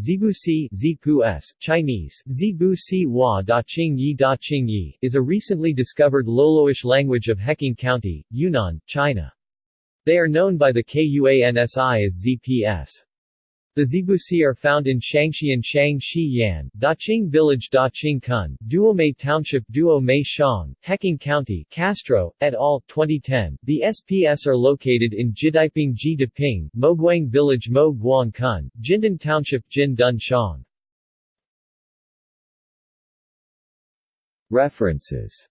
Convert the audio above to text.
Zibu Si Zipu S, Chinese, Zibu Si Hua Da Qing Yi Da Qing Yi, is a recently discovered Loloish language of Heqing County, Yunnan, China. They are known by the KUANSI as ZPS. The Zibusi are found in Shangxi and Shangxi Yan, Daqing Village Daqing Kun, Duomei Township Duomei Shang, Heqing County, Castro, et al., 2010. The SPS are located in Jidaiping Ji Deping, Moguang Village Mo Guang Kun, Jindan Township Jin Dun Shang. References